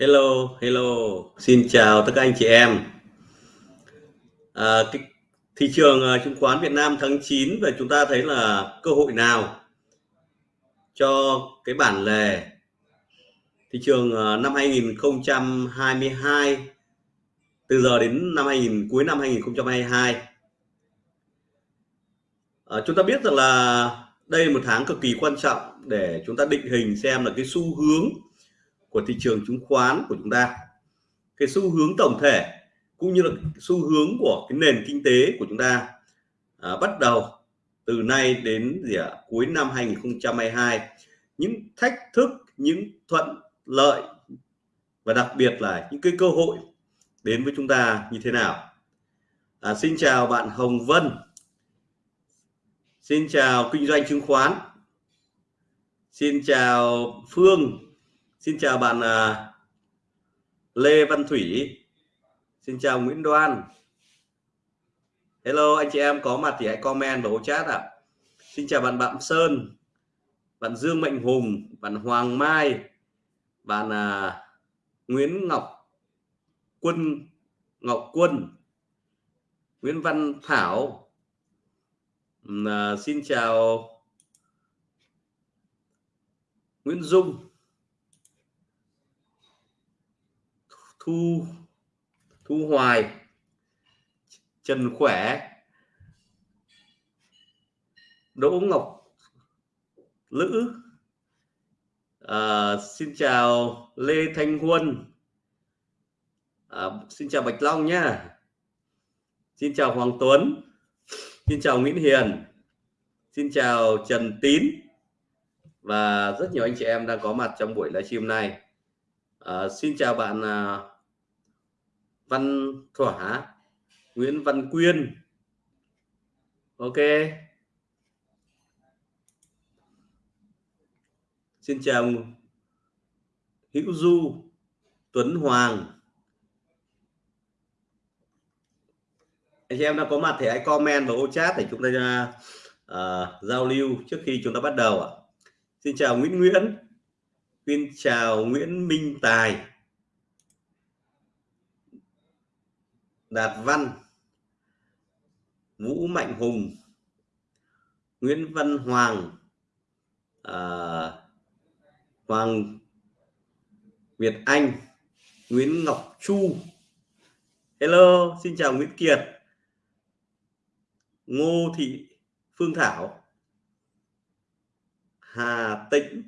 Hello, hello, xin chào tất cả anh chị em. À, cái thị trường uh, chứng khoán Việt Nam tháng 9 và chúng ta thấy là cơ hội nào cho cái bản lề thị trường uh, năm 2022 từ giờ đến năm 2000 cuối năm 2022. À, chúng ta biết rằng là đây là một tháng cực kỳ quan trọng để chúng ta định hình xem là cái xu hướng của thị trường chứng khoán của chúng ta. Cái xu hướng tổng thể cũng như là xu hướng của cái nền kinh tế của chúng ta à, bắt đầu từ nay đến gì à, cuối năm 2022 những thách thức những thuận lợi và đặc biệt là những cái cơ hội đến với chúng ta như thế nào? À, xin chào bạn Hồng Vân. Xin chào kinh doanh chứng khoán. Xin chào Phương. Xin chào bạn à, Lê Văn Thủy. Xin chào Nguyễn Đoan. Hello anh chị em có mặt thì hãy comment vào ô chat ạ. À. Xin chào bạn Bạm Sơn bạn Dương Mạnh Hùng bạn Hoàng Mai bạn à, Nguyễn Ngọc Quân Ngọc Quân Nguyễn Văn Thảo. À, xin chào Nguyễn Dung. Thu thu hoài trần khỏe đỗ ngọc lữ à, xin chào lê thanh huân à, xin chào bạch long nhá. Xin chào hoàng tuấn xin chào nguyễn hiền xin chào trần tín và rất nhiều anh chị em đang có mặt trong buổi livestream này. À, xin chào bạn à, Văn Thỏa Nguyễn Văn Quyên. Ok. Xin chào Hữu Du Tuấn Hoàng. Anh chị em đã có mặt thì hãy comment vào ô chat để chúng ta uh, giao lưu trước khi chúng ta bắt đầu ạ. Xin chào Nguyễn Nguyễn. Xin chào Nguyễn Minh Tài. Đạt Văn Vũ Mạnh Hùng Nguyễn Văn Hoàng à, Hoàng Việt Anh Nguyễn Ngọc Chu. Hello xin chào Nguyễn Kiệt. Ngô Thị Phương Thảo. Hà Tĩnh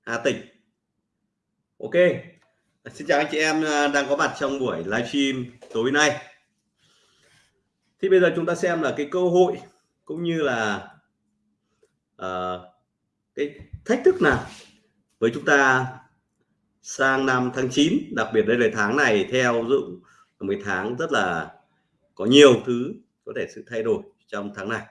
Hà Tĩnh. Ok. Xin chào anh chị em à, đang có mặt trong buổi livestream tối nay. Thì bây giờ chúng ta xem là cái cơ hội cũng như là uh, cái thách thức nào với chúng ta sang năm tháng 9 đặc biệt đây là tháng này theo dụ là một tháng rất là có nhiều thứ có thể sự thay đổi trong tháng này.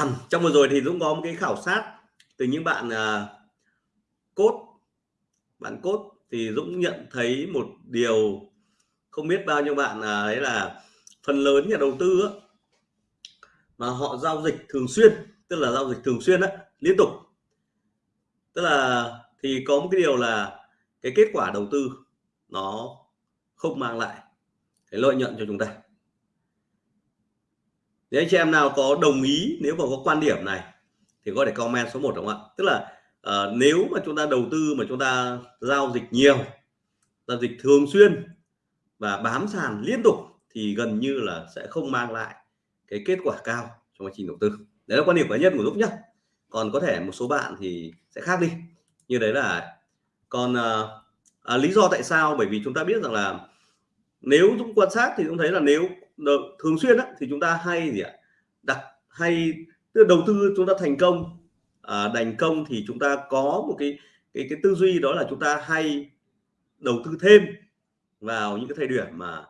À, trong vừa rồi thì Dũng có một cái khảo sát từ những bạn uh, cốt bạn cốt thì Dũng nhận thấy một điều không biết bao nhiêu bạn là ấy là phần lớn nhà đầu tư á, mà họ giao dịch thường xuyên tức là giao dịch thường xuyên á, liên tục. Tức là thì có một cái điều là cái kết quả đầu tư nó không mang lại cái lợi nhuận cho chúng ta nếu anh chị em nào có đồng ý nếu mà có quan điểm này thì có thể comment số 1 đúng không ạ? Tức là uh, nếu mà chúng ta đầu tư mà chúng ta giao dịch nhiều giao dịch thường xuyên và bám sàn liên tục thì gần như là sẽ không mang lại cái kết quả cao trong quá trình đầu tư. Đấy là quan điểm cá nhân của Dũng nhá. Còn có thể một số bạn thì sẽ khác đi. Như đấy là còn uh, à, lý do tại sao? Bởi vì chúng ta biết rằng là nếu chúng quan sát thì cũng thấy là nếu thường xuyên á, thì chúng ta hay gì ạ? Đặt hay tức đầu tư chúng ta thành công à, thành công thì chúng ta có một cái cái cái tư duy đó là chúng ta hay đầu tư thêm vào những cái thời điểm mà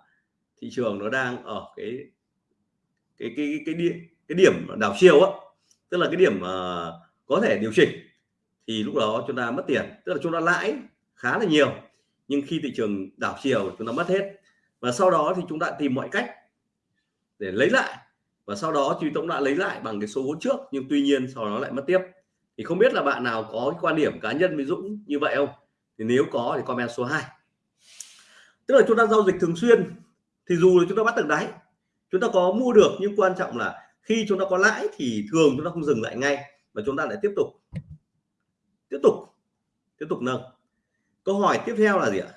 thị trường nó đang ở cái cái cái cái điểm cái điểm đảo chiều á. Tức là cái điểm uh, có thể điều chỉnh thì lúc đó chúng ta mất tiền tức là chúng ta lãi khá là nhiều. Nhưng khi thị trường đảo chiều chúng ta mất hết. Và sau đó thì chúng ta tìm mọi cách để lấy lại. Và sau đó chúng cũng đã lấy lại bằng cái số vốn trước, nhưng tuy nhiên sau đó lại mất tiếp. Thì không biết là bạn nào có cái quan điểm cá nhân với Dũng như vậy không? Thì nếu có thì comment số 2 tức là chúng ta giao dịch thường xuyên, thì dù là chúng ta bắt được đáy, chúng ta có mua được, nhưng quan trọng là khi chúng ta có lãi thì thường chúng ta không dừng lại ngay, mà chúng ta lại tiếp tục. Tiếp tục. Tiếp tục nâng. Câu hỏi tiếp theo là gì ạ?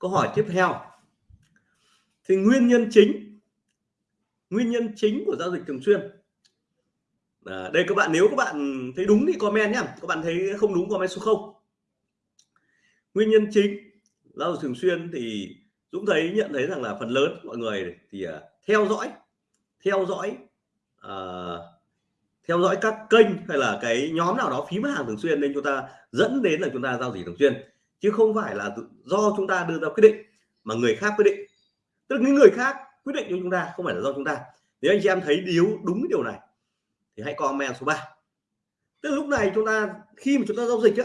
Câu hỏi tiếp theo. Thì nguyên nhân chính nguyên nhân chính của giao dịch thường xuyên. À, đây các bạn nếu các bạn thấy đúng thì comment nhé các bạn thấy không đúng comment số 0 nguyên nhân chính giao dịch thường xuyên thì Dũng thấy nhận thấy rằng là phần lớn mọi người thì uh, theo dõi theo dõi uh, theo dõi các kênh hay là cái nhóm nào đó phím hàng thường xuyên nên chúng ta dẫn đến là chúng ta giao dịch thường xuyên chứ không phải là do chúng ta đưa ra quyết định mà người khác quyết định. Tức là những người khác quyết định cho chúng ta không phải là do chúng ta. Nếu anh chị em thấy điếu đúng điều này thì hãy comment số 3 tức là lúc này chúng ta khi mà chúng ta giao dịch á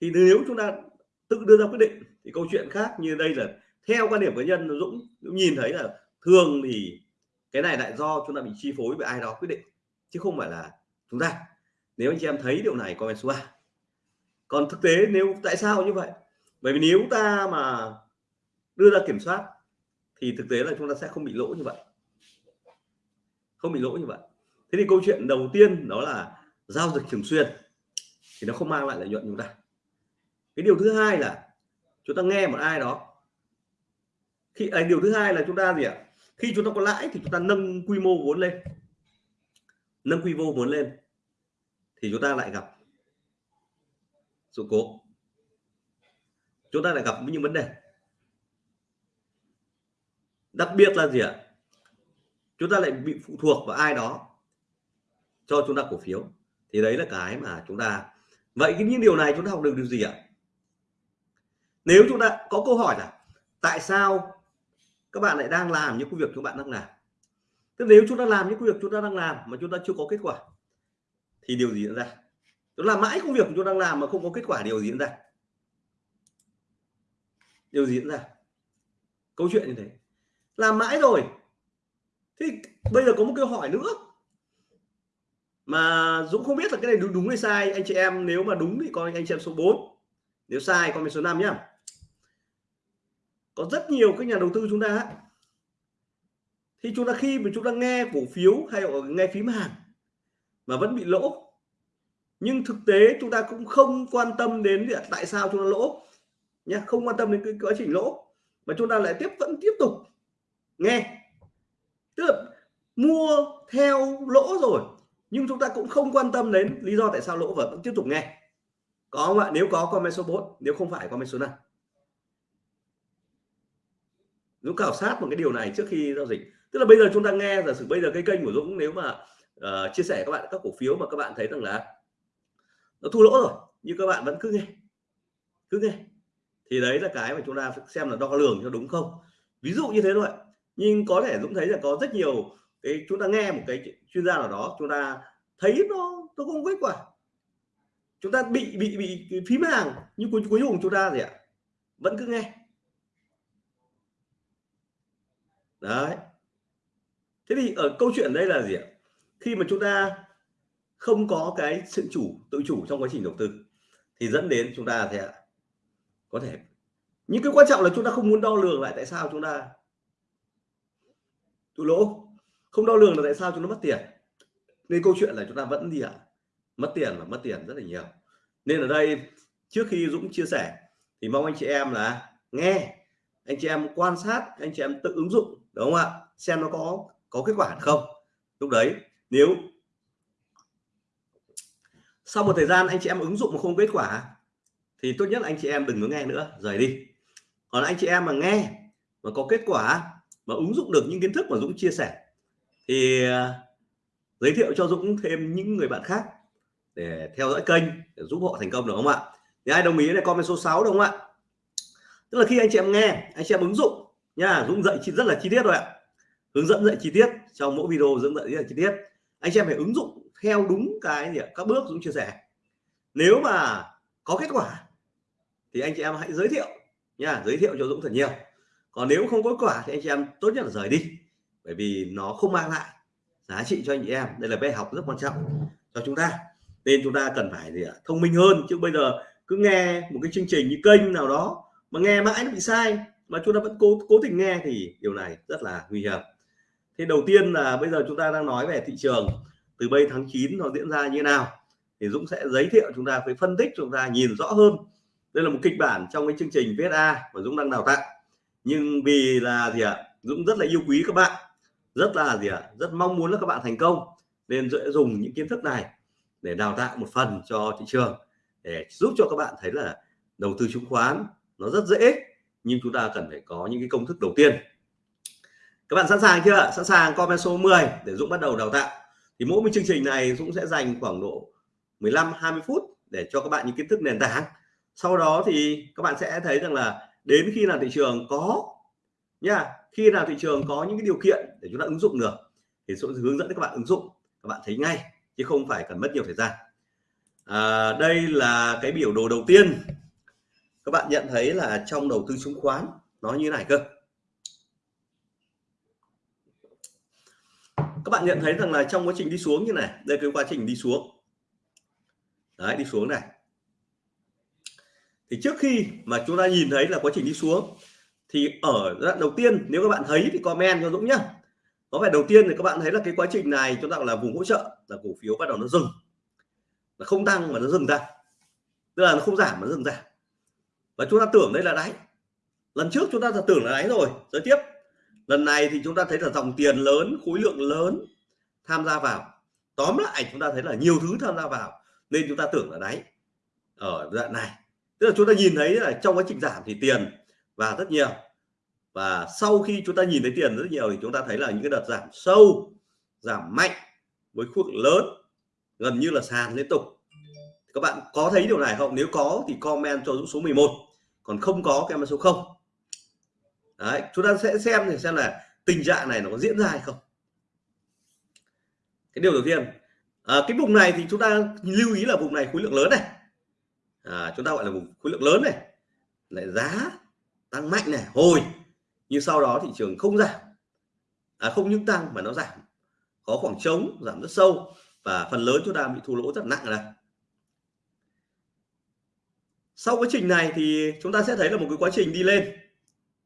thì nếu chúng ta tự đưa ra quyết định thì câu chuyện khác như đây là theo quan điểm cá nhân Dũng, Dũng nhìn thấy là thường thì cái này lại do chúng ta bị chi phối bởi ai đó quyết định chứ không phải là chúng ta. Nếu anh chị em thấy điều này comment số 3 còn thực tế nếu tại sao như vậy? Bởi vì nếu ta mà đưa ra kiểm soát thì thực tế là chúng ta sẽ không bị lỗ như vậy. Không bị lỗ như vậy. Thế thì câu chuyện đầu tiên đó là giao dịch thường xuyên thì nó không mang lại lợi nhuận chúng ta. Cái điều thứ hai là chúng ta nghe một ai đó. Khi à, điều thứ hai là chúng ta gì ạ? Khi chúng ta có lãi thì chúng ta nâng quy mô vốn lên. Nâng quy mô vốn lên thì chúng ta lại gặp sự cố. Chúng ta lại gặp những vấn đề. Đặc biệt là gì ạ? Chúng ta lại bị phụ thuộc vào ai đó cho chúng ta cổ phiếu. Thì đấy là cái mà chúng ta vậy những điều này chúng ta học được điều gì ạ? Nếu chúng ta có câu hỏi là tại sao các bạn lại đang làm những công việc chúng bạn đang làm? Tức nếu chúng ta làm những công việc chúng ta đang làm mà chúng ta chưa có kết quả, thì điều gì diễn ra? Chúng làm mãi công việc chúng ta đang làm mà không có kết quả điều gì diễn ra? Điều gì diễn ra? Câu chuyện như thế. Làm mãi rồi. Thì bây giờ có một câu hỏi nữa. Mà Dũng không biết là cái này đúng, đúng hay sai. Anh chị em nếu mà đúng thì coi anh chị em số 4 nếu sai comment số 5 nhá. Có rất nhiều các nhà đầu tư chúng ta thì chúng ta khi mà chúng ta nghe cổ phiếu hay nghe phím hàng mà vẫn bị lỗ nhưng thực tế chúng ta cũng không quan tâm đến tại sao chúng ta lỗ nhé không quan tâm đến cái quá trình lỗ. Mà chúng ta lại tiếp vẫn tiếp tục nghe. Tức là mua theo lỗ rồi nhưng chúng ta cũng không quan tâm đến lý do tại sao lỗ và vẫn tiếp tục nghe. Có không ạ? Nếu có comment số 4 nếu không phải comment số 5 Dũng khảo sát một cái điều này trước khi giao dịch. Tức là bây giờ chúng ta nghe giả sử bây giờ cái kênh của Dũng nếu mà uh, chia sẻ các bạn các cổ phiếu mà các bạn thấy rằng là nó thu lỗ rồi, nhưng các bạn vẫn cứ nghe. Cứ nghe. Thì đấy là cái mà chúng ta phải xem là đo lường cho đúng không? Ví dụ như thế thôi. Nhưng có thể Dũng thấy là có rất nhiều cái, chúng ta nghe một cái chuyên gia nào đó, chúng ta thấy nó nó không kết quả. Chúng ta bị bị bị phím hàng, nhưng cuối cuối cùng chúng ta gì ạ? Vẫn cứ nghe. Đấy. Thế thì ở câu chuyện đây là gì ạ? Khi mà chúng ta không có cái sự chủ, tự chủ trong quá trình đầu tư, thì dẫn đến chúng ta sẽ có thể những cái quan trọng là chúng ta không muốn đo lường lại tại sao chúng ta thua lỗ. Không đo lường là tại sao chúng nó mất tiền. Nên câu chuyện là chúng ta vẫn gì ạ? Mất tiền và mất tiền rất là nhiều. Nên ở đây, trước khi Dũng chia sẻ, thì mong anh chị em là nghe, anh chị em quan sát, anh chị em tự ứng dụng, đúng không ạ? Xem nó có có kết quả không? Lúc đấy, nếu sau một thời gian anh chị em ứng dụng mà không kết quả, thì tốt nhất anh chị em đừng có nghe nữa, rời đi. Còn anh chị em mà nghe mà có kết quả, mà ứng dụng được những kiến thức mà Dũng chia sẻ, thì à, giới thiệu cho Dũng thêm những người bạn khác để theo dõi kênh, để giúp họ thành công, được không ạ? Thì ai đồng ý này, comment số 6 đúng không ạ? Tức là khi anh chị em nghe, anh chị em ứng dụng nha, Dũng dạy rất là chi tiết rồi ạ. Hướng dẫn dạy chi tiết, trong mỗi video Dũng dạy rất là chi tiết. Anh chị em phải ứng dụng theo đúng cái gì các bước Dũng chia sẻ. Nếu mà có kết quả, thì anh chị em hãy giới thiệu nha, giới thiệu cho Dũng thật nhiều. Còn nếu không có kết quả thì anh chị em tốt nhất là rời đi, bởi vì nó không mang lại giá trị cho anh chị em. Đây là bài học rất quan trọng cho chúng ta. Nên chúng ta cần phải gì ạ? Thông minh hơn, chứ bây giờ cứ nghe một cái chương trình, như kênh nào đó mà nghe mãi nó bị sai, mà chúng ta vẫn cố cố tình nghe thì điều này rất là nguy hiểm. Thế đầu tiên là bây giờ chúng ta đang nói về thị trường từ bây tháng 9 nó diễn ra như thế nào, thì Dũng sẽ giới thiệu chúng ta, phải phân tích chúng ta, nhìn rõ hơn. Đây là một kịch bản trong cái chương trình VSA mà Dũng đang đào tạo. Nhưng vì là gì ạ? Dũng rất là yêu quý các bạn, rất là gì ạ? Rất mong muốn là các bạn thành công, nên sẽ dùng những kiến thức này để đào tạo một phần cho thị trường, để giúp cho các bạn thấy là đầu tư chứng khoán nó rất dễ, nhưng chúng ta cần phải có những cái công thức đầu tiên. Các bạn sẵn sàng chưa sẵn sàng comment số 10 để Dũng bắt đầu đào tạo thì mỗi một chương trình này Dũng sẽ dành khoảng độ 15 20 phút để cho các bạn những kiến thức nền tảng. Sau đó thì các bạn sẽ thấy rằng là đến khi nào thị trường có nha khi nào thị trường có những cái điều kiện để chúng ta ứng dụng được thì sẽ hướng dẫn các bạn ứng dụng các bạn thấy ngay chứ không phải cần mất nhiều thời gian. À, đây là cái biểu đồ đầu tiên. Các bạn nhận thấy là trong đầu tư chứng khoán nó như này cơ. Các bạn nhận thấy rằng là trong quá trình đi xuống như này, đây cái quá trình đi xuống. Đấy, đi xuống này. Thì trước khi mà chúng ta nhìn thấy là quá trình đi xuống, thì ở đoạn đầu tiên, nếu các bạn thấy thì comment cho Dũng nhá. Có vẻ đầu tiên thì các bạn thấy là cái quá trình này chúng ta gọi là vùng hỗ trợ, là cổ phiếu bắt đầu nó dừng. Nó không tăng mà nó dừng ra. Tức là nó không giảm mà nó dừng ra. Và chúng ta tưởng đây là đáy. Lần trước chúng ta tưởng là đáy rồi. Giới tiếp lần này thì chúng ta thấy là dòng tiền lớn, khối lượng lớn tham gia vào. Tóm lại chúng ta thấy là nhiều thứ tham gia vào, nên chúng ta tưởng là đáy, ở đoạn này. Tức là chúng ta nhìn thấy là trong quá trình giảm thì tiền và rất nhiều. Và sau khi chúng ta nhìn thấy tiền rất nhiều thì chúng ta thấy là những cái đợt giảm sâu, giảm mạnh với khối lượng lớn, gần như là sàn liên tục. Các bạn có thấy điều này không? Nếu có thì comment cho Dũng số 11 còn không có, comment số 0 đấy chúng ta sẽ xem thì xem là tình trạng này nó có diễn ra hay không. Cái điều đầu tiên à, cái vùng này thì chúng ta lưu ý là vùng này khối lượng lớn này. À, chúng ta gọi là vùng khối lượng lớn này. Lại giá tăng mạnh này hồi. Nhưng sau đó thị trường không giảm. À, không những tăng mà nó giảm. Có khoảng trống giảm rất sâu. Và phần lớn chúng ta bị thua lỗ rất nặng này sau quá trình này thì chúng ta sẽ thấy là một cái quá trình đi lên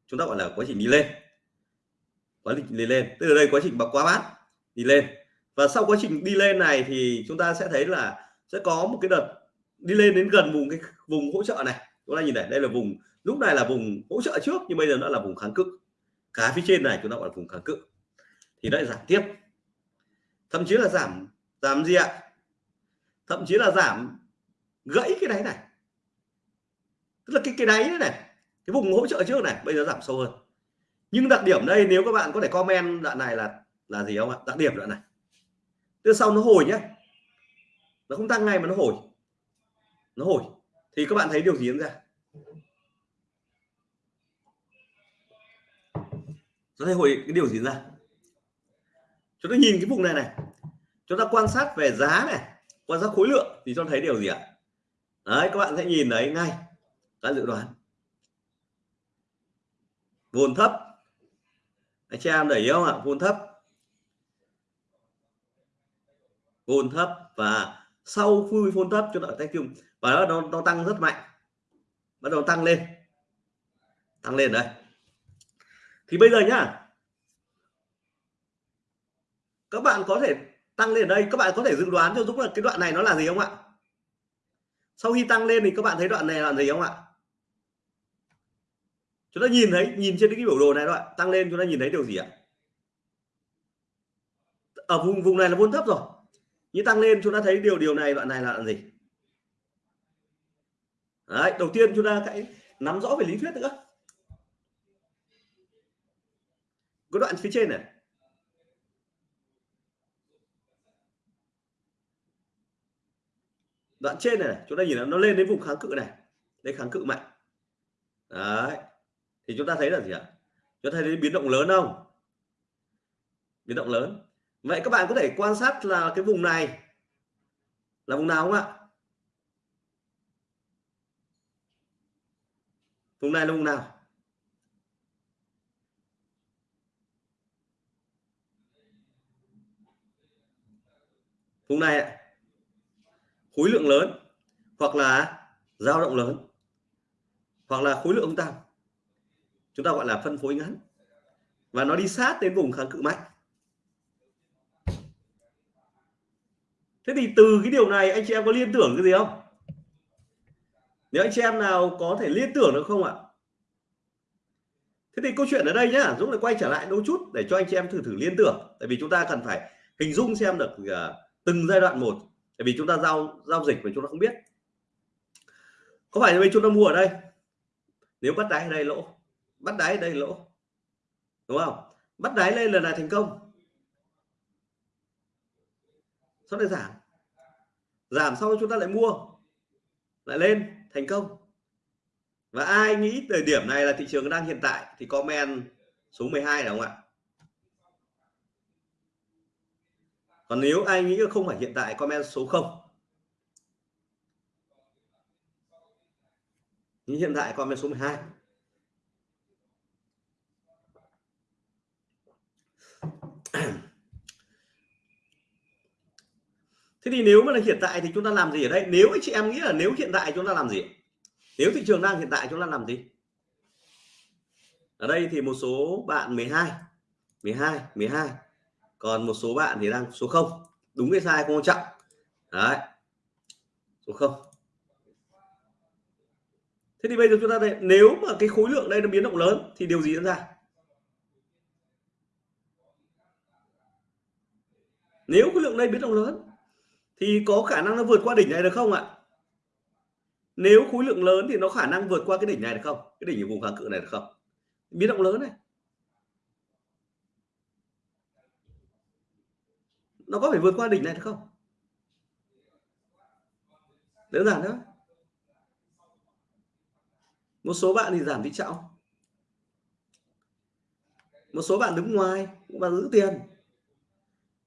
chúng ta gọi là quá trình đi lên. Quá trình đi lên. Từ đây, quá trình bạc quá bát, đi lên. Và sau quá trình đi lên này thì chúng ta sẽ thấy là sẽ có một cái đợt đi lên đến gần vùng cái vùng hỗ trợ này. Chúng ta nhìn này, đây là vùng, lúc này là vùng hỗ trợ trước, nhưng bây giờ nó là vùng kháng cự. Cả phía trên này chúng ta gọi là vùng kháng cự. Thì lại giảm tiếp. Thậm chí là giảm giảm gì ạ? Thậm chí là giảm gãy cái đáy này. Tức là cái cái đáy này cái vùng hỗ trợ trước này, bây giờ giảm sâu hơn. Nhưng đặc điểm đây, nếu các bạn có thể comment đoạn này là là gì không ạ? Đặc điểm đoạn này. Từ sau nó hồi nhé nó không tăng ngay mà nó hồi. Nó hồi. Thì các bạn thấy điều gì diễn ra? Nó thấy hồi, cái điều gì ra? Chúng ta nhìn cái vùng này này. Chúng ta quan sát về giá này, quan sát khối lượng thì cho thấy điều gì ạ? Đấy, các bạn sẽ nhìn thấy ngay. Các dự đoán vốn thấp. Anh chị em để ý không ạ? Vốn thấp. Vốn thấp và sau khi vốn thấp cho đợi tay chung và nó, nó tăng rất mạnh. Bắt đầu tăng lên. Tăng lên đây. Thì bây giờ nhá. Các bạn có thể tăng lên ở đây. Các bạn có thể dự đoán cho Dũng là cái đoạn này nó là gì không ạ? Sau khi tăng lên thì các bạn thấy đoạn này là gì không ạ? Chúng ta nhìn thấy nhìn trên cái biểu đồ này đoạn tăng lên chúng ta nhìn thấy điều gì ạ? Ở vùng vùng này là vốn thấp rồi. Như tăng lên chúng ta thấy điều điều này đoạn này là gì? Đấy, đầu tiên chúng ta hãy nắm rõ về lý thuyết nữa. Có đoạn phía trên này. Đoạn trên này, chúng ta nhìn nó lên đến vùng kháng cự này. Đây kháng cự mạnh. Đấy thì chúng ta thấy là gì ạ? Chúng ta thấy biến động lớn không? Biến động lớn. Vậy các bạn có thể quan sát là cái vùng này là vùng nào không ạ? Vùng này là vùng nào? Vùng này khối lượng lớn hoặc là dao động lớn hoặc là khối lượng tăng chúng ta gọi là phân phối ngắn. Và nó đi sát đến vùng kháng cự mạnh. Thế thì từ cái điều này anh chị em có liên tưởng cái gì không? Nếu anh chị em nào có thể liên tưởng được không ạ? Thế thì câu chuyện ở đây nhá Dũng lại quay trở lại đôi chút để cho anh chị em thử thử liên tưởng. Tại vì chúng ta cần phải hình dung xem được uh, từng giai đoạn một. Tại vì chúng ta giao giao dịch mà chúng ta không biết. Có phải là chúng ta mua ở đây? Nếu bắt đáy ở đây lỗ bắt đáy ở đây lỗ. Đúng không? Bắt đáy lên lần này thành công. Sau này giảm. Giảm sau chúng ta lại mua. Lại lên, thành công. Và ai nghĩ thời điểm này là thị trường đang hiện tại thì comment số 12 đúng không ạ? Còn nếu ai nghĩ không phải hiện tại, comment số 0 nhưng hiện tại, comment số 12 thế thì nếu mà là hiện tại thì chúng ta làm gì ở đây? Nếu chị em nghĩ là nếu hiện tại chúng ta làm gì nếu thị trường đang hiện tại chúng ta làm gì? Ở đây thì một số bạn 12 12 12 còn một số bạn thì đang số 0 đúng hay sai không quan trọng. Đấy. Số 0 thế thì bây giờ chúng ta thấy, nếu mà cái khối lượng đây nó biến động lớn thì điều gì diễn ra? Nếu khối lượng đây biến động lớn, thì có khả năng nó vượt qua đỉnh này được không ạ? Nếu khối lượng lớn thì nó khả năng vượt qua cái đỉnh này được không? Cái đỉnh ở vùng kháng cự này được không? Biến động lớn này. Nó có phải vượt qua đỉnh này được không? Đơn giản đó một số bạn thì giảm tỷ trọng. Một số bạn đứng ngoài và giữ tiền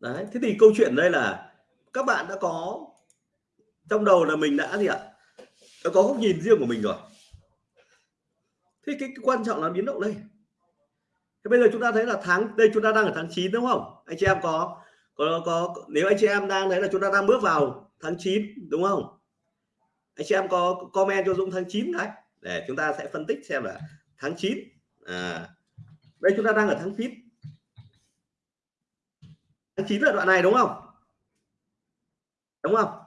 đấy thế thì câu chuyện đây là các bạn đã có trong đầu là mình đã gì ạ? Đã có góc nhìn riêng của mình rồi. Thế cái, cái quan trọng là biến động đây. Thế bây giờ chúng ta thấy là tháng đây chúng ta đang ở tháng 9 đúng không? Anh chị em có có có nếu anh chị em đang thấy là chúng ta đang bước vào tháng 9 đúng không? Anh chị em có comment cho Dũng tháng 9 đấy để chúng ta sẽ phân tích xem là tháng 9 à đây chúng ta đang ở tháng 9 tháng 9 là đoạn này đúng không? Đúng không?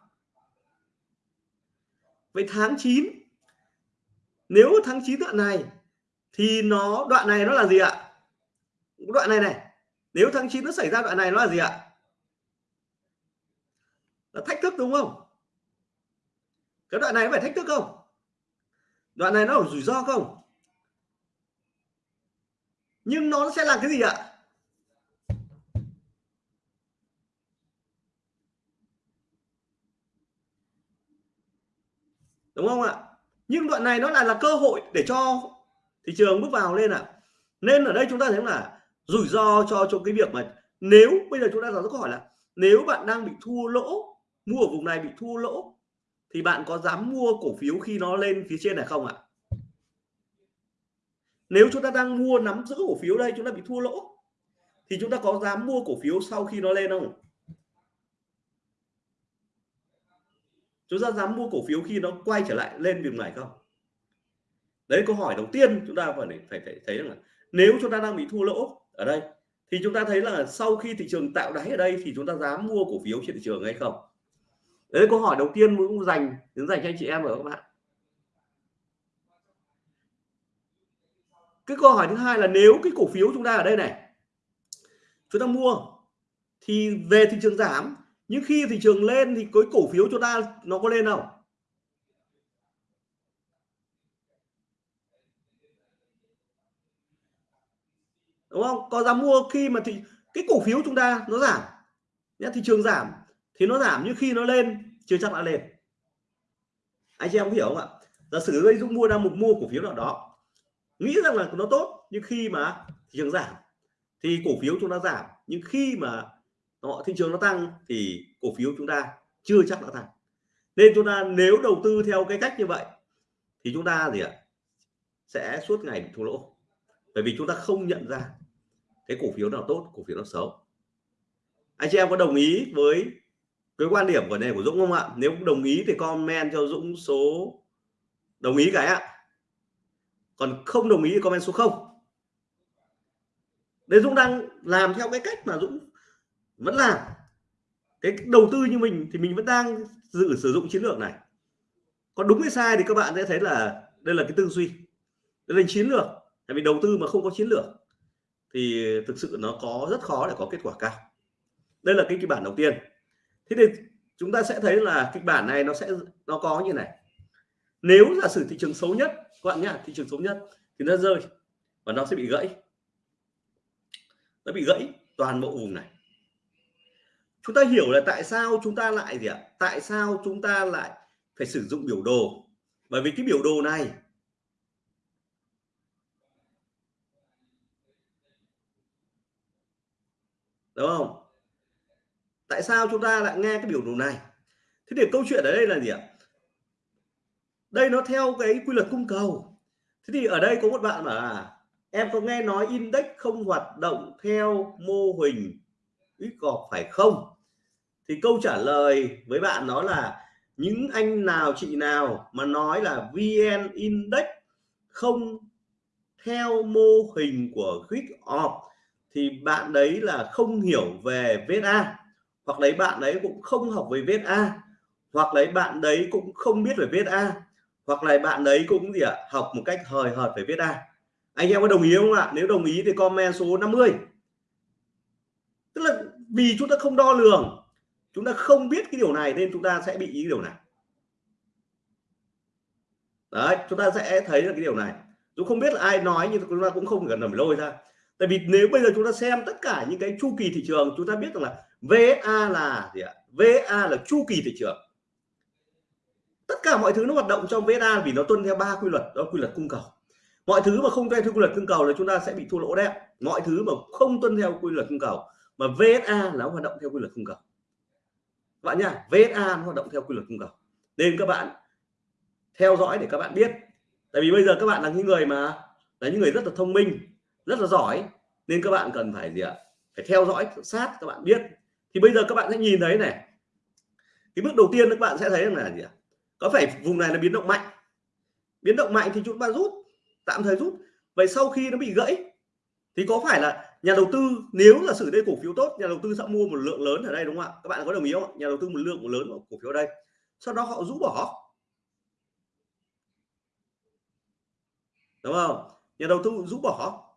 Vậy tháng 9 nếu tháng 9 đoạn này thì nó, đoạn này nó là gì ạ? Đoạn này này, nếu tháng 9 nó xảy ra đoạn này nó là gì ạ? Là thách thức đúng không? Cái đoạn này phải thách thức không? Đoạn này nó có rủi ro không? Nhưng nó sẽ là cái gì ạ? Đúng không ạ? Nhưng đoạn này nó lại là cơ hội để cho thị trường bước vào lên ạ. Nên ở đây chúng ta thấy là rủi ro cho cho cái việc mà nếu bây giờ chúng ta đặt câu hỏi là nếu bạn đang bị thua lỗ, mua ở vùng này bị thua lỗ, thì bạn có dám mua cổ phiếu khi nó lên phía trên này không ạ? Nếu chúng ta đang mua nắm giữ cổ phiếu đây, chúng ta bị thua lỗ, thì chúng ta có dám mua cổ phiếu sau khi nó lên không? Chúng ta dám mua cổ phiếu khi nó quay trở lại lên vùng này không? Đấy câu hỏi đầu tiên chúng ta phải phải, phải thấy là nếu chúng ta đang bị thua lỗ ở đây thì chúng ta thấy là sau khi thị trường tạo đáy ở đây thì chúng ta dám mua cổ phiếu trên thị trường hay không? Đấy câu hỏi đầu tiên cũng dành đến dành cho anh chị em ở các bạn. Cái câu hỏi thứ hai là nếu cái cổ phiếu chúng ta ở đây này chúng ta mua thì về thị trường giảm nhưng khi thị trường lên thì cái cổ phiếu chúng ta nó có lên không? Đúng không? Có dám mua khi mà thì cái cổ phiếu chúng ta nó giảm. Nhá, thị trường giảm thì nó giảm, nhưng khi nó lên, chưa chắc đã lên. Anh chị em hiểu không ạ? Giả sử đây Dũng mua đang một mua cổ phiếu nào đó, nghĩ rằng là nó tốt, nhưng khi mà thị trường giảm thì cổ phiếu chúng ta giảm. Nhưng khi mà họ thị trường nó tăng thì cổ phiếu chúng ta chưa chắc đã tăng. Nên chúng ta nếu đầu tư theo cái cách như vậy thì chúng ta gì ạ? Sẽ suốt ngày bị thua lỗ. Bởi vì chúng ta không nhận ra cái cổ phiếu nào tốt, cổ phiếu nào xấu. Anh chị em có đồng ý với cái quan điểm của này của Dũng không ạ? Nếu đồng ý thì comment cho Dũng số, đồng ý cái ạ. Còn không đồng ý thì comment số 0 đấy Dũng đang làm theo cái cách mà Dũng vẫn làm. Cái đầu tư như mình thì mình vẫn đang dự sử dụng chiến lược này. Còn đúng hay sai thì các bạn sẽ thấy là đây là cái tư duy. Đây là chiến lược. Tại vì đầu tư mà không có chiến lược thì thực sự nó có rất khó để có kết quả cao. Đây là cái kịch bản đầu tiên. Thế thì chúng ta sẽ thấy là kịch bản này nó sẽ, nó có như này. Nếu giả sử thị trường xấu nhất, các bạn nhá, thị trường xấu nhất thì nó rơi và nó sẽ bị gãy. Nó bị gãy toàn bộ vùng này chúng ta hiểu là tại sao chúng ta lại gì ạ? Tại sao chúng ta lại phải sử dụng biểu đồ? Bởi vì cái biểu đồ này đúng không? Tại sao chúng ta lại nghe cái biểu đồ này? Thế thì câu chuyện ở đây là gì ạ? Đây nó theo cái quy luật cung cầu. Thế thì ở đây có một bạn mà là, em có nghe nói index không hoạt động theo mô hình ít gọt phải không? Thì câu trả lời với bạn đó là, những anh nào chị nào mà nói là vn index không theo mô hình của quick op thì bạn đấy là không hiểu về VSA hoặc đấy, bạn đấy cũng không học về VSA hoặc đấy, bạn đấy cũng không biết về VSA hoặc là bạn đấy cũng gì ạ, học một cách hời hợt về VSA anh em có đồng ý không ạ? Nếu đồng ý thì comment số 50 tức là vì chúng ta không đo lường chúng ta không biết cái điều này nên chúng ta sẽ bị ý điều này. Đấy, chúng ta sẽ thấy là cái điều này. Dù không biết là ai nói nhưng chúng ta cũng không cần nằm lôi ra. Tại vì nếu bây giờ chúng ta xem tất cả những cái chu kỳ thị trường, chúng ta biết rằng là VSA là gì ạ? VSA là chu kỳ thị trường. Tất cả mọi thứ nó hoạt động trong VSA vì nó tuân theo ba quy luật, đó quy luật cung cầu. Mọi thứ mà không tuân theo quy luật cung cầu là chúng ta sẽ bị thua lỗ đấy mọi thứ mà không tuân theo quy luật cung cầu, mà VSA nó hoạt động theo quy luật cung cầu bạn nhá VSA nó hoạt động theo quy luật cung cầu. Nên các bạn theo dõi để các bạn biết. Tại vì bây giờ các bạn là những người mà, là những người rất là thông minh, rất là giỏi. Nên các bạn cần phải gì ạ? Phải theo dõi, sát các bạn biết. Thì bây giờ các bạn sẽ nhìn thấy này. Cái bước đầu tiên các bạn sẽ thấy là gì ạ? Có phải vùng này là biến động mạnh? Biến động mạnh thì chúng ta rút, tạm thời rút. Vậy sau khi nó bị gãy thì có phải là nhà đầu tư nếu là xử đây cổ phiếu tốt nhà đầu tư sẽ mua một lượng lớn ở đây đúng không ạ? Các bạn có đồng ý không nhà đầu tư một lượng một lớn của cổ phiếu ở đây. Sau đó họ rũ bỏ. Đúng không? Nhà đầu tư rũ bỏ.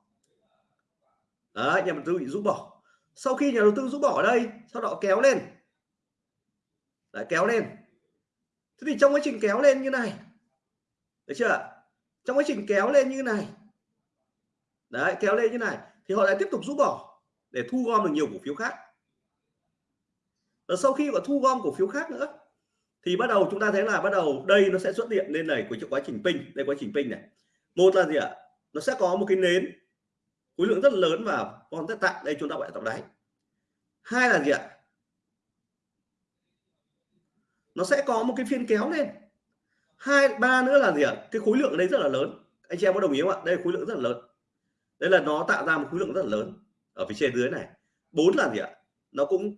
Đấy, nhà đầu tư bị rũ bỏ. Sau khi nhà đầu tư rũ bỏ ở đây sau đó kéo lên. Đấy, kéo lên. Thế thì trong quá trình kéo lên như này. Được chưa trong quá trình kéo lên như này đấy, kéo lên như này. Thì họ lại tiếp tục rút bỏ để thu gom được nhiều cổ phiếu khác. Và sau khi mà thu gom cổ phiếu khác nữa, thì bắt đầu chúng ta thấy là bắt đầu đây nó sẽ xuất hiện lên này của quá trình pin đây quá trình pin này. Một là gì ạ? Nó sẽ có một cái nến khối lượng rất lớn và con rất tạm. Đây chúng ta gọi là tổng đáy. Hai là gì ạ? Nó sẽ có một cái phiên kéo lên. Hai, ba nữa là gì ạ? Cái khối lượng ở đây rất là lớn. Anh chị em có đồng ý không ạ? Đây khối lượng rất là lớn đấy là nó tạo ra một khối lượng rất là lớn ở phía trên dưới này. Bốn là gì ạ? Nó cũng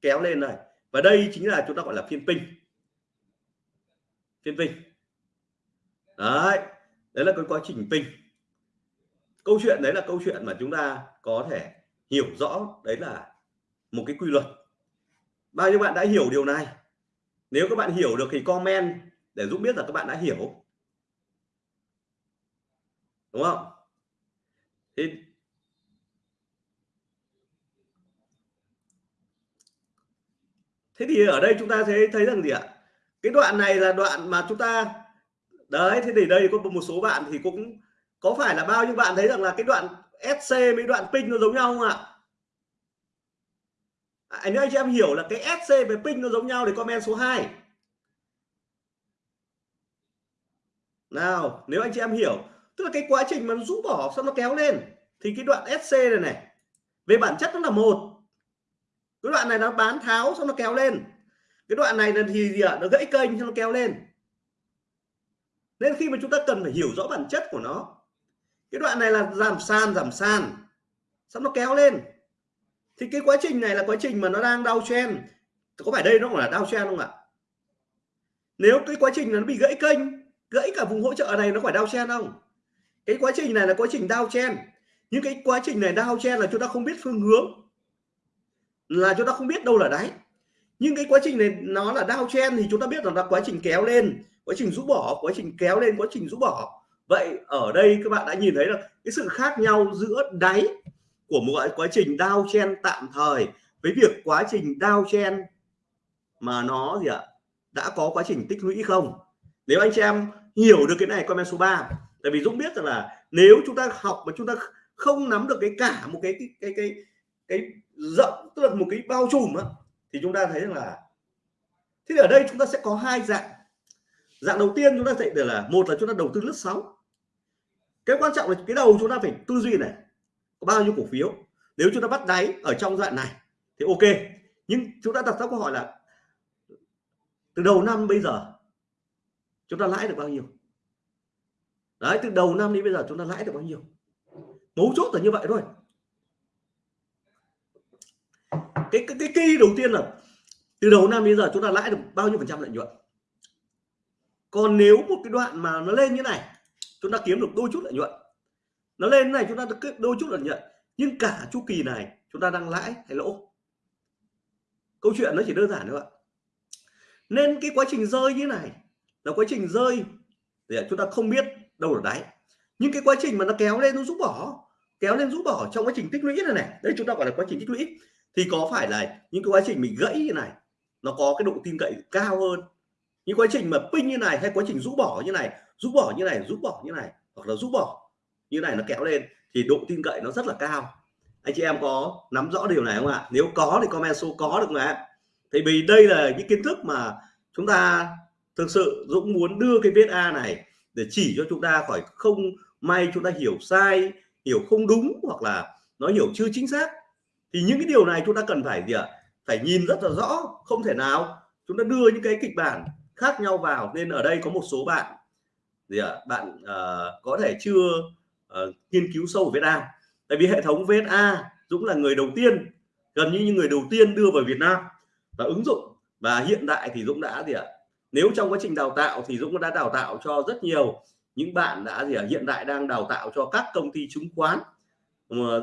kéo lên này. Và đây chính là chúng ta gọi là phiên pin phiên pin đấy đấy là cái quá trình pin câu chuyện đấy là câu chuyện mà chúng ta có thể hiểu rõ. Đấy là một cái quy luật. Bao nhiêu bạn đã hiểu điều này? Nếu các bạn hiểu được thì comment để giúp biết là các bạn đã hiểu. Đúng không thì thế thì ở đây chúng ta thấy thấy rằng gì ạ? Cái đoạn này là đoạn mà chúng ta đấy thế thì đây có một số bạn thì cũng có phải là bao nhiêu bạn thấy rằng là cái đoạn SC với đoạn pin nó giống nhau không ạ? À, nếu anh chị em hiểu là cái SC với pin nó giống nhau thì comment số 2 nào nếu anh chị em hiểu tức là cái quá trình mà nó rũ bỏ xong nó kéo lên thì cái đoạn SC này này về bản chất nó là một cái đoạn này nó bán tháo xong nó kéo lên. Cái đoạn này là thì gì ạ? Nó gãy kênh xong nó kéo lên. Nên khi mà chúng ta cần phải hiểu rõ bản chất của nó, cái đoạn này là giảm sàn giảm sàn, xong nó kéo lên. Thì cái quá trình này là quá trình mà nó đang đau chen. Có phải đây nó là đau chen không ạ? Nếu cái quá trình nó bị gãy kênh, gãy cả vùng hỗ trợ này nó phải đau chen không? Cái quá trình này là quá trình đau chen. Nhưng cái quá trình này đau chen là chúng ta không biết phương hướng là chúng ta không biết đâu là đáy. Nhưng cái quá trình này nó là downtrend chen thì chúng ta biết rằng là quá trình kéo lên quá trình rũ bỏ quá trình kéo lên quá trình rũ bỏ. Vậy ở đây các bạn đã nhìn thấy là cái sự khác nhau giữa đáy của một quá trình downtrend chen tạm thời với việc quá trình downtrend chen mà nó gì ạ đã có quá trình tích lũy không? Nếu anh chị em hiểu được cái này comment số 3 tại vì Dũng biết rằng là nếu chúng ta học mà chúng ta không nắm được cái cả một cái cái cái cái, cái rộng, tức là một cái bao trùm á, thì chúng ta thấy rằng là thế thì ở đây chúng ta sẽ có hai dạng. Dạng đầu tiên chúng ta dạy được là một là chúng ta đầu tư lướt sóng. Cái quan trọng là cái đầu chúng ta phải tư duy này, có bao nhiêu cổ phiếu. Nếu chúng ta bắt đáy ở trong dạng này thì ok. Nhưng chúng ta đặt ra câu hỏi là từ đầu năm bây giờ chúng ta lãi được bao nhiêu? Đấy, từ đầu năm đến bây giờ chúng ta lãi được bao nhiêu? Mấu chốt là như vậy thôi cái cái cái kỳ đầu tiên là từ đầu năm đến giờ chúng ta lãi được bao nhiêu phần trăm lợi nhuận? Còn nếu một cái đoạn mà nó lên như này, chúng ta kiếm được đôi chút lợi nhuận. Nó lên này, chúng ta được đôi chút lợi nhuận. Nhưng cả chu kỳ này, chúng ta đang lãi hay lỗ? Câu chuyện nó chỉ đơn giản thôi ạ. Nên cái quá trình rơi như này là quá trình rơi để chúng ta không biết đâu là đáy. Nhưng cái quá trình mà nó kéo lên nó rút bỏ, kéo lên rút bỏ trong quá trình tích lũy này này, đây chúng ta gọi là quá trình tích lũy thì có phải là những cái quá trình mình gãy như này, nó có cái độ tin cậy cao hơn? Những quá trình mà pin như này hay quá trình rũ bỏ như này, rũ bỏ như này, rũ bỏ như này, hoặc là rũ bỏ như này nó kéo lên, thì độ tin cậy nó rất là cao. Anh chị em có nắm rõ điều này không ạ? Nếu có thì comment số có được mà. Thì vì đây là những kiến thức mà chúng ta thực sự Dũng muốn đưa cái viết A này để chỉ cho chúng ta khỏi không may chúng ta hiểu sai, hiểu không đúng, hoặc là nó hiểu chưa chính xác thì những cái điều này chúng ta cần phải gì ạ? Phải nhìn rất là rõ không thể nào. Chúng ta đưa những cái kịch bản khác nhau vào nên ở đây có một số bạn gì ạ? Bạn uh, có thể chưa uh, nghiên cứu sâu về Việt Nam. Tại vì hệ thống VSA Dũng là người đầu tiên gần như những người đầu tiên đưa vào Việt Nam. Và ứng dụng và hiện tại thì Dũng đã gì ạ? Nếu trong quá trình đào tạo thì Dũng đã đào tạo cho rất nhiều những bạn đã gì ạ? Hiện tại đang đào tạo cho các công ty chứng khoán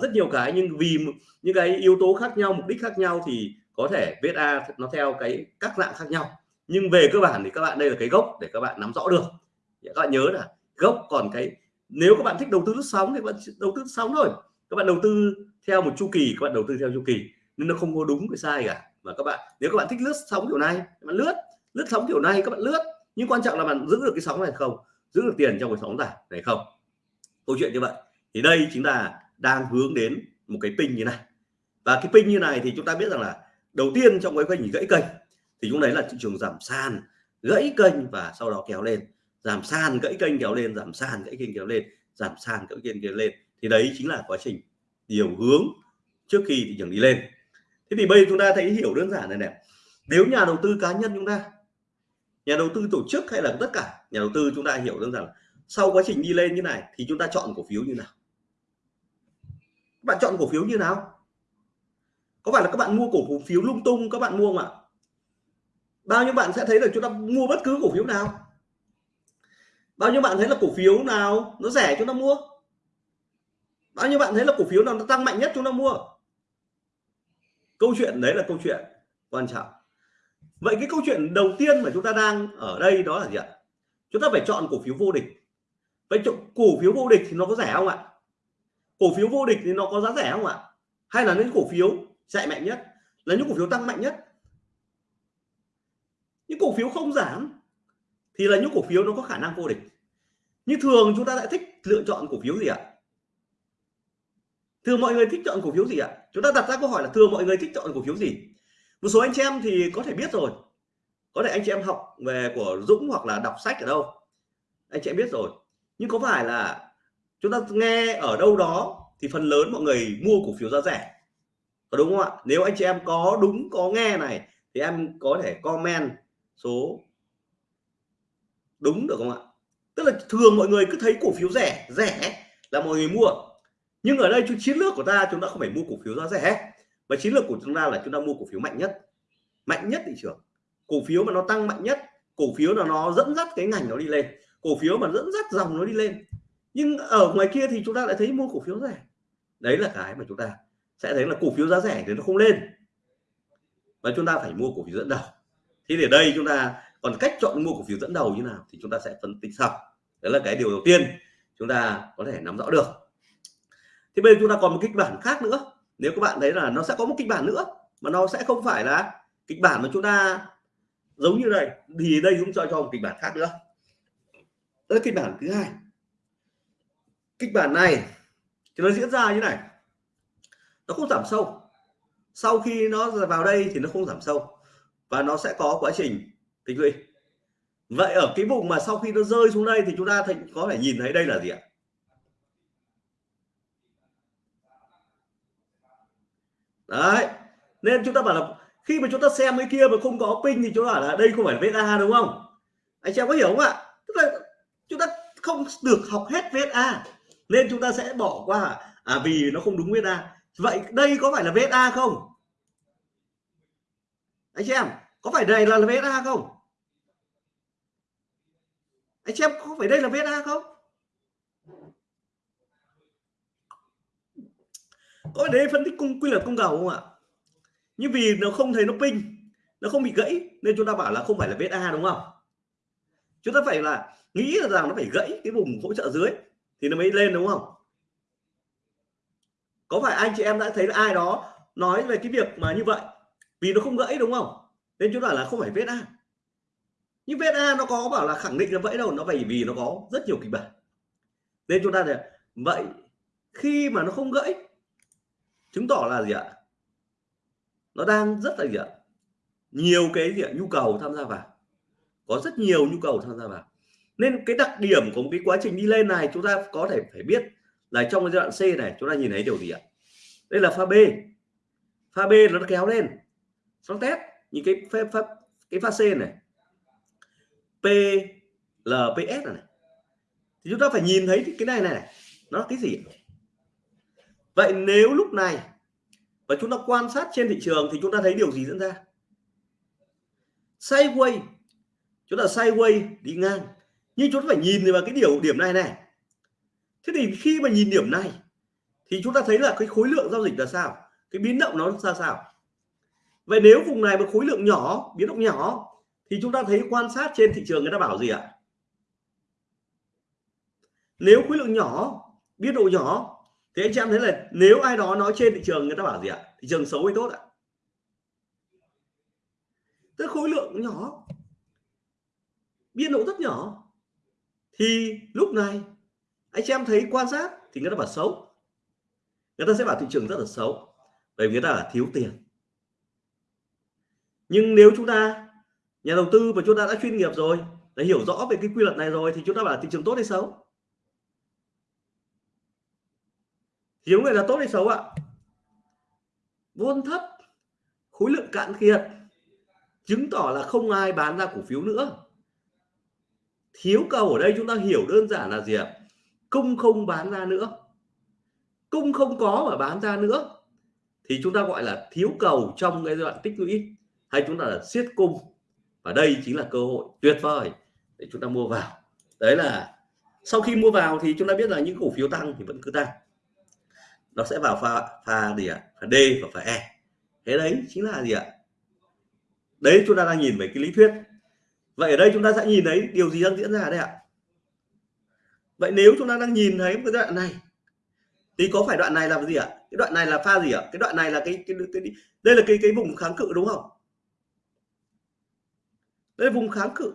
rất nhiều cái, nhưng vì những cái yếu tố khác nhau, mục đích khác nhau thì có thể VSA nó theo cái các dạng khác nhau. Nhưng về cơ bản thì các bạn, đây là cái gốc để các bạn nắm rõ được. Các bạn nhớ là gốc còn cái, nếu các bạn thích đầu tư lướt sóng thì các bạn đầu tư sóng thôi. Các bạn đầu tư theo một chu kỳ, các bạn đầu tư theo chu kỳ. Nên nó không có đúng cái sai cả. Mà các bạn, nếu các bạn thích lướt sóng kiểu này, các bạn lướt lướt sóng kiểu này, các bạn lướt. Nhưng quan trọng là bạn giữ được cái sóng này không? Giữ được tiền trong cái sóng này này không? Câu chuyện như vậy. Thì đây chính là đang hướng đến một cái pin như này. Và cái pin như này thì chúng ta biết rằng là đầu tiên trong cái kênh gãy kênh, thì chúng đấy là thị trường giảm sàn, gãy kênh và sau đó kéo lên. Giảm sàn, gãy kênh, kéo lên, giảm sàn, gãy kênh, kéo lên, giảm sàn, gãy kênh, kéo lên. Thì đấy chính là quá trình điều hướng trước khi thị trường đi lên. Thế thì bây giờ chúng ta thấy hiểu đơn giản này này. Nếu nhà đầu tư cá nhân chúng ta, nhà đầu tư tổ chức hay là tất cả nhà đầu tư chúng ta hiểu đơn giản sau quá trình đi lên như này thì chúng ta chọn cổ phiếu như nào? Bạn chọn cổ phiếu như nào? Có phải là các bạn mua cổ phiếu lung tung các bạn mua không ạ? Bao nhiêu bạn sẽ thấy là chúng ta mua bất cứ cổ phiếu nào? Bao nhiêu bạn thấy là cổ phiếu nào nó rẻ chúng ta mua? Bao nhiêu bạn thấy là cổ phiếu nào nó tăng mạnh nhất chúng ta mua? Câu chuyện đấy là câu chuyện quan trọng. Vậy cái câu chuyện đầu tiên mà chúng ta đang ở đây đó là gì ạ? Chúng ta phải chọn cổ phiếu vô địch. Vậy cổ phiếu vô địch thì nó có rẻ không ạ? Cổ phiếu vô địch thì nó có giá rẻ không ạ? Hay là những cổ phiếu chạy mạnh nhất? Là những cổ phiếu tăng mạnh nhất? Những cổ phiếu không giảm thì là những cổ phiếu nó có khả năng vô địch. Như thường chúng ta lại thích lựa chọn cổ phiếu gì ạ? Thường mọi người thích chọn cổ phiếu gì ạ? Chúng ta đặt ra câu hỏi là thường mọi người thích chọn cổ phiếu gì? Một số anh chị em thì có thể biết rồi. Có thể anh chị em học về của Dũng hoặc là đọc sách ở đâu. Anh chị em biết rồi. Nhưng có phải là chúng ta nghe ở đâu đó thì phần lớn mọi người mua cổ phiếu giá rẻ. Có đúng không ạ? Nếu anh chị em có đúng, có nghe này, thì em có thể comment số đúng được không ạ? Tức là thường mọi người cứ thấy cổ phiếu rẻ rẻ là mọi người mua. Nhưng ở đây chiến lược của ta, chúng ta không phải mua cổ phiếu giá rẻ. Và chiến lược của chúng ta là chúng ta mua cổ phiếu mạnh nhất. Mạnh nhất thị trường. Cổ phiếu mà nó tăng mạnh nhất, cổ phiếu là nó dẫn dắt cái ngành nó đi lên. Cổ phiếu mà dẫn dắt dòng nó đi lên nhưng ở ngoài kia thì chúng ta lại thấy mua cổ phiếu rẻ. Đấy là cái mà chúng ta sẽ thấy là cổ phiếu giá rẻ thì nó không lên. Và chúng ta phải mua cổ phiếu dẫn đầu. Thì để đây chúng ta còn cách chọn mua cổ phiếu dẫn đầu như nào thì chúng ta sẽ phân tích sau. Đó là cái điều đầu tiên chúng ta có thể nắm rõ được. Thì bây giờ chúng ta còn một kịch bản khác nữa. Nếu các bạn thấy là nó sẽ có một kịch bản nữa, mà nó sẽ không phải là kịch bản mà chúng ta giống như này, thì đây cũng cho cho một kịch bản khác nữa. Đó là kịch bản thứ hai kịch bản này thì nó diễn ra như này. Nó không giảm sâu. Sau khi nó vào đây thì nó không giảm sâu và nó sẽ có quá trình tích lũy. Vậy ở cái vùng mà sau khi nó rơi xuống đây thì chúng ta có thể nhìn thấy đây là gì ạ? Đấy. Nên chúng ta bảo là khi mà chúng ta xem cái kia mà không có pin thì chúng ta bảo là đây không phải VSA đúng không? Anh em có hiểu không ạ? Tức là chúng ta không được học hết VSA nên chúng ta sẽ bỏ qua. À vì nó không đúng VSA vậy đây có phải là VSA không? Anh chị em, có phải đây là VSA không? Anh chị em, có phải đây là VSA không? Có đấy phân tích cung, quy luật cung cầu không ạ? Nhưng vì nó không thấy nó pin, nó không bị gãy, nên chúng ta bảo là không phải là VSA đúng không? Chúng ta phải là nghĩ là rằng nó phải gãy cái vùng hỗ trợ dưới thì nó mới lên đúng không? Có phải anh chị em đã thấy ai đó nói về cái việc mà như vậy? Vì nó không gãy đúng không? Nên chúng ta là không phải VSA nhưng VSA nó có bảo là khẳng định là vậy đâu nó phải vì nó có rất nhiều kịch bản. Nên chúng ta là vậy khi mà nó không gãy, chứng tỏ là gì ạ? Nó đang rất là gì ạ? Nhiều cái gì ạ? Nhu cầu tham gia vào. Có rất nhiều nhu cầu tham gia vào nên cái đặc điểm của một cái quá trình đi lên này chúng ta có thể phải biết là trong cái giai đoạn C này chúng ta nhìn thấy điều gì ạ? Đây là pha B. Pha B nó kéo lên. Sóng test những cái pha pha, cái pha C này. P LPS này thì chúng ta phải nhìn thấy cái này này nó là cái gì vậy nếu lúc này và chúng ta quan sát trên thị trường thì chúng ta thấy điều gì diễn ra? Sideways chúng ta sideways đi ngang nhưng chúng ta phải nhìn vào cái điều điểm này này. Thế thì khi mà nhìn điểm này, thì chúng ta thấy là cái khối lượng giao dịch là sao? Cái biến động nó ra sao? Vậy nếu vùng này một khối lượng nhỏ, biến động nhỏ, thì chúng ta thấy quan sát trên thị trường người ta bảo gì ạ? Nếu khối lượng nhỏ, biến độ nhỏ, thì anh chị em thấy là nếu ai đó nói trên thị trường người ta bảo gì ạ? Thị trường xấu hay tốt ạ? Tức khối lượng nhỏ biên độ rất nhỏ thì lúc này, anh chị em thấy quan sát thì người ta bảo xấu. Người ta sẽ bảo thị trường rất là xấu, bởi vì người ta là thiếu tiền. Nhưng nếu chúng ta, nhà đầu tư và chúng ta đã chuyên nghiệp rồi, đã hiểu rõ về cái quy luật này rồi thì chúng ta bảo thị trường tốt hay xấu? Thì người là tốt hay xấu ạ? Vốn thấp, khối lượng cạn kiệt, chứng tỏ là không ai bán ra cổ phiếu nữa thiếu cầu ở đây chúng ta hiểu đơn giản là gì ạ? Cung không bán ra nữa. Cung không có mà bán ra nữa. Thì chúng ta gọi là thiếu cầu trong cái giai đoạn tích lũy, hay chúng ta là siết cung. Và đây chính là cơ hội tuyệt vời để chúng ta mua vào. Đấy là sau khi mua vào thì chúng ta biết là những cổ phiếu tăng thì vẫn cứ tăng. Nó sẽ vào pha pha gì ạ? Pha D và pha E. Thế đấy chính là gì ạ? Đấy chúng ta đang nhìn về cái lý thuyết vậy ở đây chúng ta sẽ nhìn thấy điều gì đang diễn ra đây ạ? Vậy nếu chúng ta đang nhìn thấy cái đoạn này thì có phải đoạn này là gì ạ? Cái đoạn này là pha gì ạ? Cái đoạn này là cái, cái, cái, cái đây là cái cái vùng kháng cự đúng không? Đây là vùng kháng cự.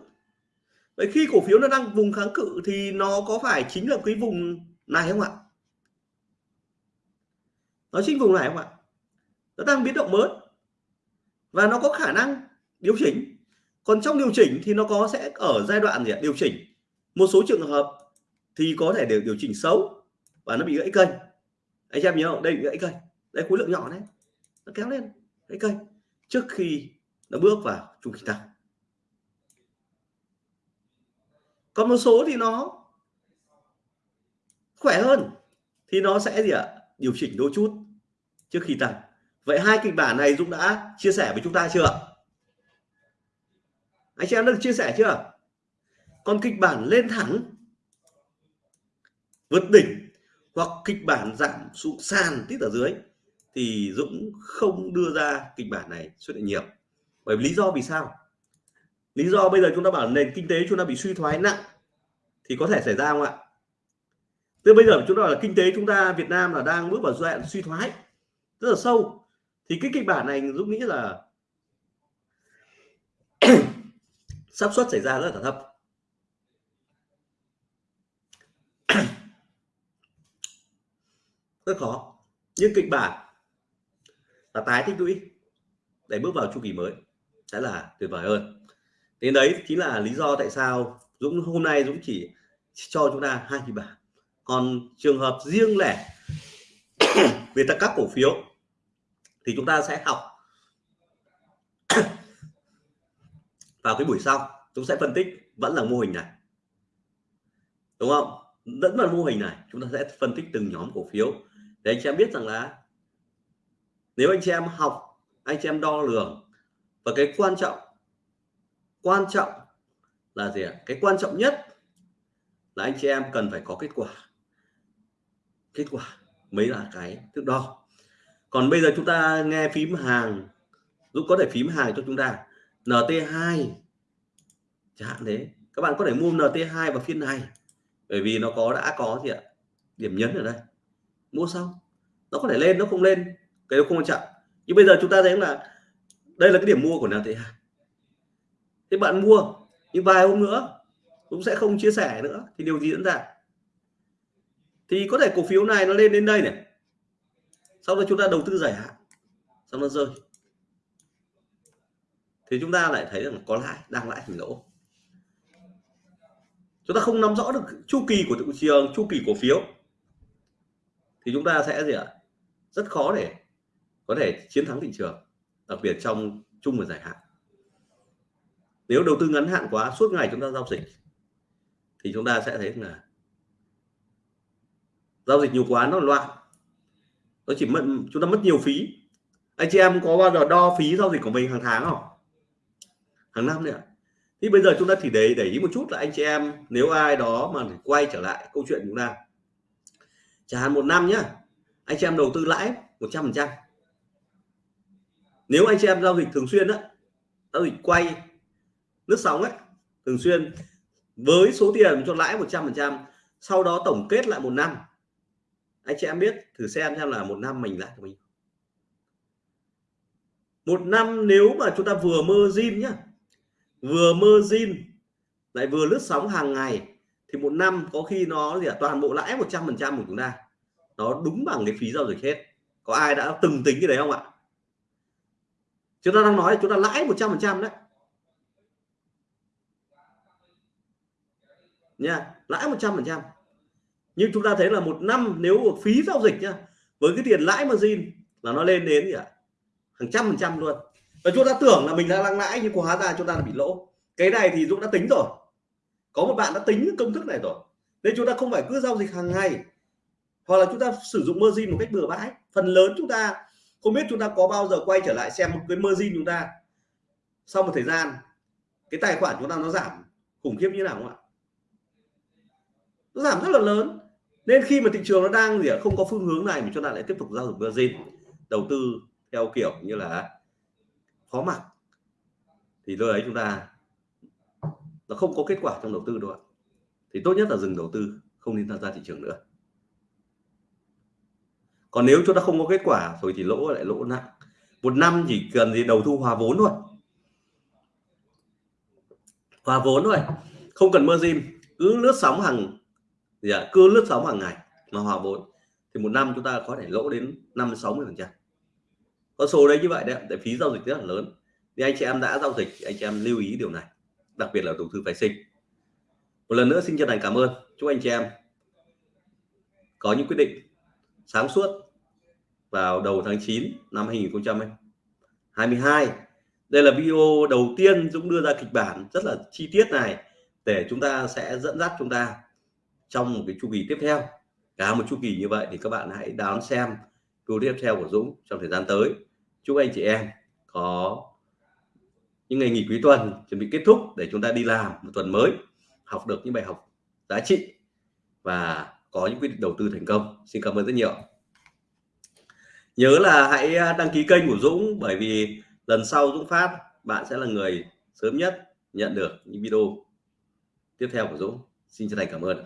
Vậy khi cổ phiếu nó đang vùng kháng cự thì nó có phải chính là cái vùng này không ạ? Nó chính vùng này không ạ? Nó đang biến động mới. Và nó có khả năng điều chỉnh còn trong điều chỉnh thì nó có sẽ ở giai đoạn gì ạ? Điều chỉnh. Một số trường hợp thì có thể điều điều chỉnh xấu và nó bị gãy kênh. Anh em nhớ không? Đây bị gãy kênh. Đây khối lượng nhỏ đấy nó kéo lên, gãy kênh. Trước khi nó bước vào chu kỳ tăng. Còn một số thì nó khỏe hơn thì nó sẽ gì ạ? Điều chỉnh đôi chút trước khi tăng. Vậy hai kịch bản này Dũng đã chia sẻ với chúng ta chưa ạ? Anh chị em được chia sẻ chưa? Còn kịch bản lên thẳng, vượt đỉnh, hoặc kịch bản giảm xuống sàn tít ở dưới, thì Dũng không đưa ra kịch bản này xuất hiện nhiều. Bởi lý do vì sao? Lý do bây giờ chúng ta bảo nền kinh tế chúng ta bị suy thoái nặng, thì có thể xảy ra không ạ? Từ bây giờ chúng ta là kinh tế chúng ta Việt Nam là đang bước vào giai đoạn suy thoái, rất là sâu. Thì cái kịch bản này Dũng nghĩ là xác suất xảy ra rất là thấp. Rất khó. Nhưng kịch bản là tái tích lũy để bước vào chu kỳ mới sẽ là tuyệt vời hơn. Đến đấy chính là lý do tại sao Dũng, hôm nay Dũng chỉ cho chúng ta hai kịch bản. Còn trường hợp riêng lẻ về các cổ phiếu thì chúng ta sẽ học vào cái buổi sau, chúng sẽ phân tích vẫn là mô hình này. Đúng không? Vẫn là mô hình này, chúng ta sẽ phân tích từng nhóm cổ phiếu. Để anh chị em biết rằng là nếu anh chị em học, anh chị em đo lường, và cái quan trọng quan trọng là gì ạ? Cái quan trọng nhất là anh chị em cần phải có kết quả. Kết quả mới là cái thước đo. Còn bây giờ chúng ta nghe phím hàng giúp có thể phím hàng cho chúng ta. NT2 chẳng hạn thế. Các bạn có thể mua NT2 vào phiên này. Bởi vì nó có, đã có gì ạ? Điểm nhấn ở đây. Mua xong. Nó có thể lên, nó không lên. Cái đó không quan trọng. Nhưng bây giờ chúng ta thấy là đây là cái điểm mua của NT2 thế bạn mua, nhưng vài hôm nữa cũng sẽ không chia sẻ nữa. Thì điều gì diễn ra? Thì có thể cổ phiếu này nó lên đến đây này. Sau đó chúng ta đầu tư dài hạn. Xong nó rơi thì chúng ta lại thấy rằng có lãi, đang lãi thành lỗ. Chúng ta không nắm rõ được chu kỳ của thị trường, chu kỳ cổ phiếu. Thì chúng ta sẽ gì ạ? Rất khó để có thể chiến thắng thị trường, đặc biệt trong chung và dài hạn. Nếu đầu tư ngắn hạn quá, suốt ngày chúng ta giao dịch, thì chúng ta sẽ thấy là giao dịch nhiều quá nó loạn. Nó chỉ mất, chúng ta mất nhiều phí. Anh chị em có bao giờ đo phí giao dịch của mình hàng tháng không? Hàng năm nữa thì bây giờ chúng ta chỉ để để ý một chút là anh chị em, nếu ai đó mà quay trở lại câu chuyện chúng ta. Chẳng hạn một năm nhá, anh chị em đầu tư lãi 100 phần trăm. Nếu anh chị em giao dịch thường xuyên đó giao dịch quay nước sóng ấy thường xuyên với số tiền cho lãi 100 phần trăm, sau đó tổng kết lại một năm. Anh chị em biết thử xem xem là một năm mình lại mình một năm nếu mà chúng ta vừa mơ zin nhá vừa mơ zin lại vừa lướt sóng hàng ngày thì một năm có khi nó gì à, toàn bộ lãi 100 phần trăm của chúng ta. Nó đúng bằng cái phí giao dịch hết. Có ai đã từng tính cái đấy không ạ? Chúng ta đang nói là chúng ta lãi 100 phần trăm đấy. Nha lãi 100 phần trăm. Nhưng chúng ta thấy là một năm nếu phí giao dịch nhá với cái tiền lãi margin là nó lên đến gì ạ? Hàng trăm phần trăm luôn và chúng ta tưởng là mình đang lãi nhưng hóa ra chúng ta là bị lỗ. Cái này thì Dũng đã tính rồi. Có một bạn đã tính công thức này rồi. Nên chúng ta không phải cứ giao dịch hàng ngày. Hoặc là chúng ta sử dụng margin một cách bừa bãi. Phần lớn chúng ta không biết chúng ta có bao giờ quay trở lại xem một cái margin chúng ta. Sau một thời gian, cái tài khoản chúng ta nó giảm khủng khiếp như nào không ạ? Nó giảm rất là lớn. Nên khi mà thị trường nó đang gì không có phương hướng này mà chúng ta lại tiếp tục giao dịch margin, đầu tư theo kiểu như là khó mặc thì lúc ấy chúng ta nó không có kết quả trong đầu tư đâu ạ. Thì tốt nhất là dừng đầu tư không nên tham gia thị trường nữa. Còn nếu chúng ta không có kết quả rồi thì lỗ lại lỗ nặng. Một năm chỉ cần gì đầu thu hòa vốn thôi. Hòa vốn thôi không cần margin cứ lướt sóng hàng gì à, cứ lướt sóng hàng ngày mà hòa vốn. Thì một năm chúng ta có thể lỗ đến năm sáu mươi phần trăm con số đấy như vậy đấy tại phí giao dịch rất là lớn. Thì anh chị em đã giao dịch, anh chị em lưu ý điều này, đặc biệt là đầu tư phái sinh. Một lần nữa xin chân thành cảm ơn. Chúc anh chị em có những quyết định sáng suốt vào đầu tháng 9 năm 2022 đây là video đầu tiên Dũng đưa ra kịch bản rất là chi tiết này để chúng ta sẽ dẫn dắt chúng ta trong một cái chu kỳ tiếp theo. Cả một chu kỳ như vậy thì các bạn hãy đón xem video tiếp theo của Dũng trong thời gian tới chúc anh chị em có những ngày nghỉ cuối tuần chuẩn bị kết thúc để chúng ta đi làm một tuần mới, học được những bài học giá trị và có những quyết định đầu tư thành công. Xin cảm ơn rất nhiều. Nhớ là hãy à, đăng ký kênh của Dũng bởi vì lần sau Dũng phát, bạn sẽ là người sớm nhất nhận được những video tiếp theo của Dũng. Xin chân thành cảm ơn.